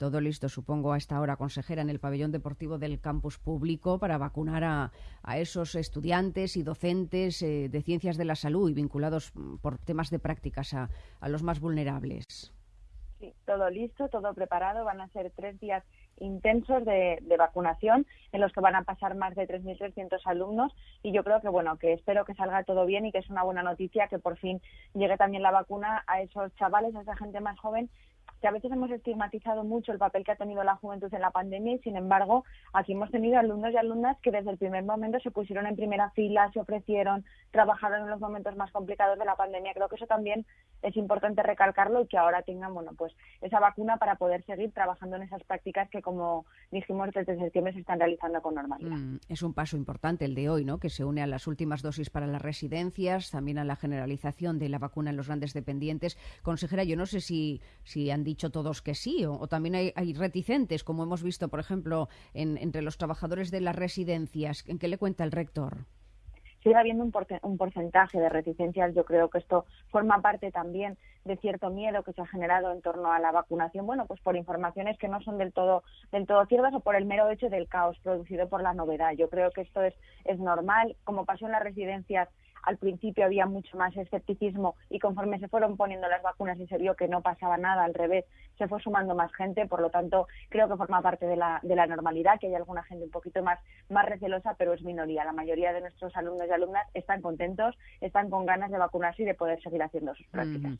todo listo, supongo, a esta hora, consejera, en el pabellón deportivo del campus público para vacunar a, esos estudiantes y docentes eh, de ciencias de la salud y vinculados mm, por temas de prácticas a, los más vulnerables. Sí, todo listo, todo preparado. Van a ser tres días intensos de, de, vacunación en los que van a pasar más de 3.300 alumnos y yo creo que bueno que espero que salga todo bien y que es una buena noticia que por fin llegue también la vacuna a esos chavales a esa gente más joven que a veces hemos estigmatizado mucho el papel que ha tenido la juventud en la pandemia y sin embargo aquí hemos tenido alumnos y alumnas que desde el primer momento se pusieron en primera fila, se ofrecieron, trabajaron en los momentos más complicados de la pandemia. Creo que eso también es importante recalcarlo y que ahora tengan bueno pues esa vacuna para poder seguir trabajando en esas prácticas que como dijimos desde septiembre se están realizando con normalidad. Mm, es un paso importante el de hoy, ¿no? Que se une a las últimas dosis para las residencias, también a la generalización de la vacuna en los grandes dependientes. Consejera, yo no sé si, si han dicho todos que sí, o, también hay, reticentes, como hemos visto, por ejemplo, entre los trabajadores de las residencias. ¿En qué le cuenta el rector? sigue habiendo un, un, porcentaje de reticencias. Yo creo que esto forma parte también de cierto miedo que se ha generado en torno a la vacunación. Bueno, pues por informaciones que no son del todo, del todo ciertas o por el mero hecho del caos producido por la novedad. Yo creo que esto es, es normal. Como pasó en las residencias al principio había mucho más escepticismo y conforme se fueron poniendo las vacunas y se vio que no pasaba nada, al revés, se fue sumando más gente, por lo tanto creo que forma parte de la, de la normalidad, que hay alguna gente un poquito más, más recelosa, pero es minoría. La mayoría de nuestros alumnos y alumnas están contentos, están con ganas de vacunarse y de poder seguir haciendo sus prácticas.